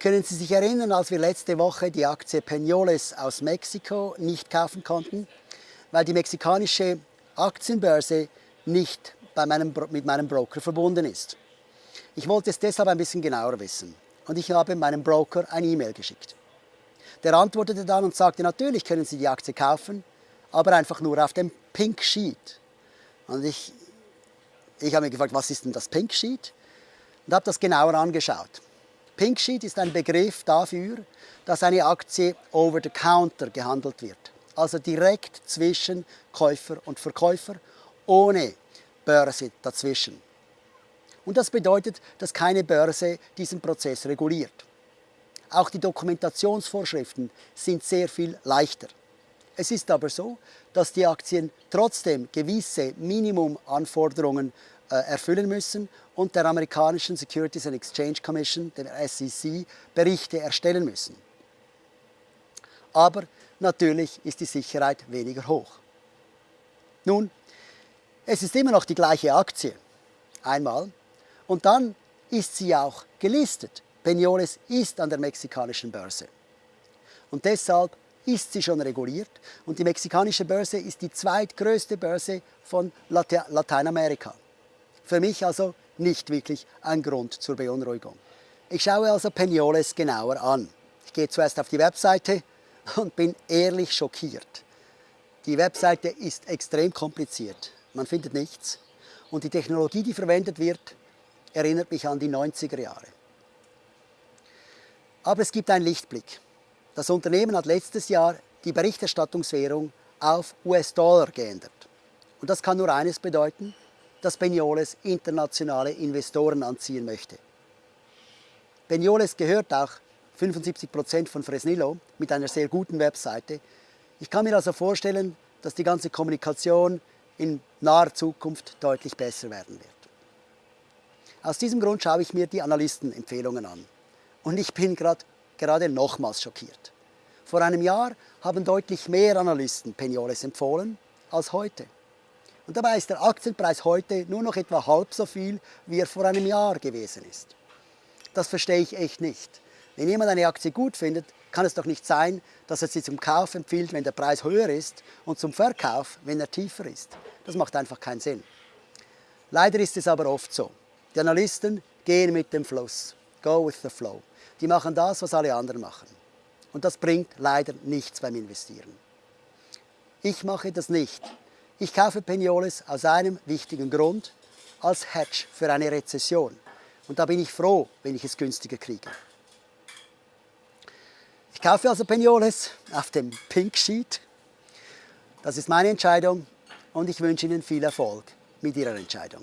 Können Sie sich erinnern, als wir letzte Woche die Aktie Peñoles aus Mexiko nicht kaufen konnten, weil die mexikanische Aktienbörse nicht meinem, mit meinem Broker verbunden ist? Ich wollte es deshalb ein bisschen genauer wissen und ich habe meinem Broker ein E-Mail geschickt. Der antwortete dann und sagte, natürlich können Sie die Aktie kaufen, aber einfach nur auf dem Pink Sheet. Und ich, ich habe mich gefragt, was ist denn das Pink Sheet? Und habe das genauer angeschaut. Pink Sheet ist ein Begriff dafür, dass eine Aktie over the counter gehandelt wird. Also direkt zwischen Käufer und Verkäufer, ohne Börse dazwischen. Und das bedeutet, dass keine Börse diesen Prozess reguliert. Auch die Dokumentationsvorschriften sind sehr viel leichter. Es ist aber so, dass die Aktien trotzdem gewisse Minimumanforderungen erfüllen müssen und der amerikanischen Securities and Exchange Commission, der SEC, Berichte erstellen müssen. Aber natürlich ist die Sicherheit weniger hoch. Nun, es ist immer noch die gleiche Aktie, einmal, und dann ist sie auch gelistet. Peñoles ist an der mexikanischen Börse. Und deshalb ist sie schon reguliert und die mexikanische Börse ist die zweitgrößte Börse von Late Lateinamerika. Für mich also nicht wirklich ein Grund zur Beunruhigung. Ich schaue also Peñoles genauer an. Ich gehe zuerst auf die Webseite und bin ehrlich schockiert. Die Webseite ist extrem kompliziert. Man findet nichts. Und die Technologie, die verwendet wird, erinnert mich an die 90er Jahre. Aber es gibt einen Lichtblick. Das Unternehmen hat letztes Jahr die Berichterstattungswährung auf US-Dollar geändert. Und das kann nur eines bedeuten, dass Peñoles internationale Investoren anziehen möchte. Peñoles gehört auch 75 Prozent von Fresnillo mit einer sehr guten Webseite. Ich kann mir also vorstellen, dass die ganze Kommunikation in naher Zukunft deutlich besser werden wird. Aus diesem Grund schaue ich mir die Analystenempfehlungen an. Und ich bin grad, gerade nochmals schockiert. Vor einem Jahr haben deutlich mehr Analysten Peñoles empfohlen als heute. Und dabei ist der Aktienpreis heute nur noch etwa halb so viel, wie er vor einem Jahr gewesen ist. Das verstehe ich echt nicht. Wenn jemand eine Aktie gut findet, kann es doch nicht sein, dass er sie zum Kauf empfiehlt, wenn der Preis höher ist und zum Verkauf, wenn er tiefer ist. Das macht einfach keinen Sinn. Leider ist es aber oft so. Die Analysten gehen mit dem Fluss. Go with the flow. Die machen das, was alle anderen machen. Und das bringt leider nichts beim Investieren. Ich mache das nicht. Ich kaufe Peñoles aus einem wichtigen Grund, als Hedge für eine Rezession. Und da bin ich froh, wenn ich es günstiger kriege. Ich kaufe also Peñoles auf dem Pink Sheet. Das ist meine Entscheidung und ich wünsche Ihnen viel Erfolg mit Ihrer Entscheidung.